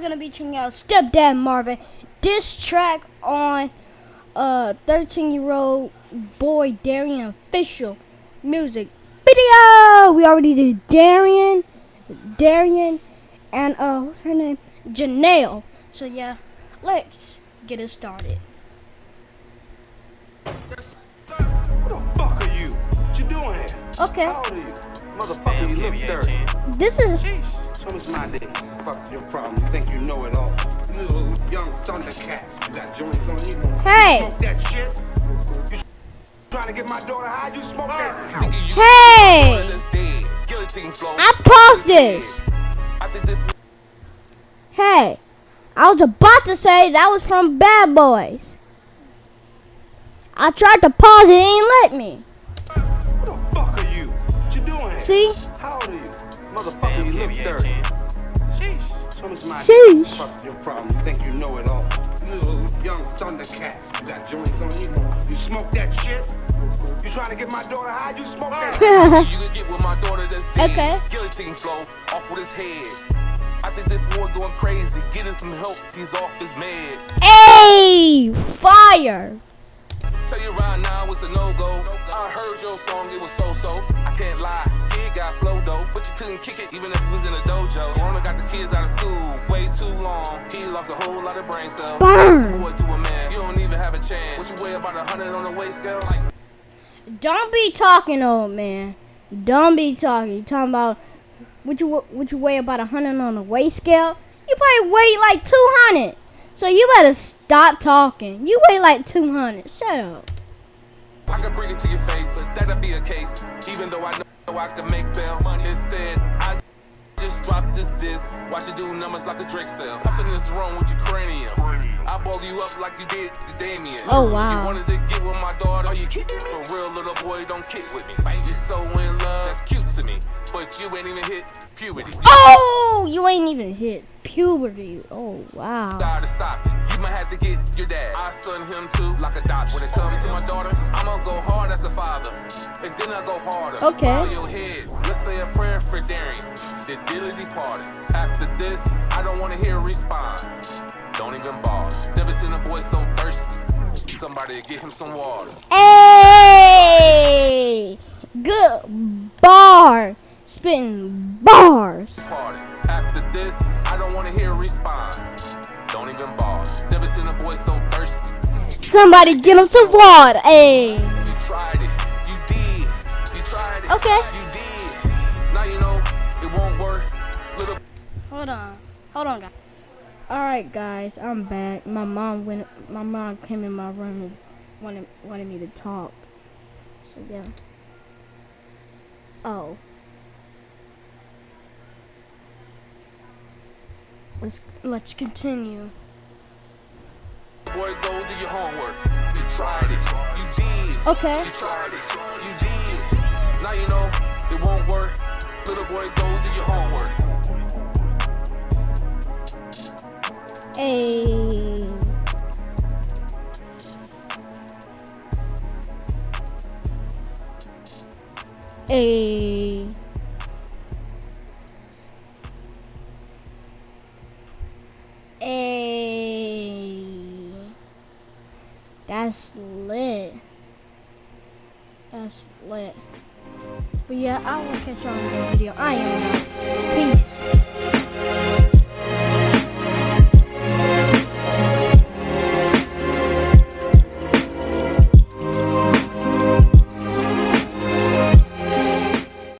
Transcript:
gonna be checking out Stepdad Marvin This track on uh 13 year old boy Darian official music video. We already did Darian, Darian, and uh what's her name? Janelle. So yeah, let's get it started. What the fuck are you? What you doing here? Okay, How old are you? Motherfucker, you look 30. this is My dick. Fuck your problem. You think you know it all. You little young thundercat. You got joints on you. Hey. Smoke that shit. You trying to get my daughter high? You smoke that. hey. I paused this. Hey, I was about to say that was from Bad Boys. I tried to pause it, it ain't let me. What the fuck are you? What you doing? See? How old are you? Motherfucker, you look 30. Sheesh. Show me my Sheesh. dick. Fuck your problem. You think you know it all. You little young thundercat. You got joints on you. You smoke that shit? You trying to get my daughter high? You smoke that You can get with my daughter that's dead. Okay. Guillotine flow off with his head. I think that boy going crazy. Get him some help. He's off his meds. Hey, fire. Tell you right now it's a no go. I heard your song, it was so so. I can't lie, kid got flow though, but you couldn't kick it even if it was in a dojo. Rona got the kids out of school way too long. He lost a whole lot of brain cells. Boy to a man, you don't even have a chance. What you weigh about a hundred on the weight scale? Like Don't be talking, old man. Don't be talking. You talking about what you what you weigh about a hundred on the weight scale? You probably weigh like two hundred. So you better stop talking. You weigh like two hundred. Shut up. I can bring it to your face, but that'll be a case. Even though I know I can make bail money instead, I just dropped this diss. Watch you do numbers like a Drake sale. Something is wrong with your cranium. I ball you up like you did to Damien. Oh, wow. You wanted to get with my daughter? Are you kidding me? A real little boy don't kick with me. You so in love, that's cute to me. But you ain't even hit puberty. Oh, you ain't even hit puberty. Oh wow. To stop it. You might have to get your dad. I son him too, like a dot. When it comes to my daughter, I'ma go hard as a father. And then I go harder. Okay. Your heads. Let's say a prayer for Darian. The dearly departed. After this, I don't wanna hear a response. Don't even bother. Never seen a boy so thirsty. Somebody get him some water. Hey, good bar. Spitting bars. Party. After this, I don't wanna hear a response. Don't even bother. Never seen a boy so thirsty. Somebody get him some water. Hey. You tried it. You did. You tried it. Okay. You did. Now you know it won't work. Little Hold on. Hold on, guys. All right, guys. I'm back. My mom went. My mom came in my room and wanted wanted me to talk. So yeah. Oh. Let's let's continue. boy, go do your homework. You tried it. You did. Okay. You tried it. You did. Now you know it won't work. Little boy, go do your homework. Hey. Hey. That's lit. That's lit. But yeah, I will catch y'all in the video. I am. Peace.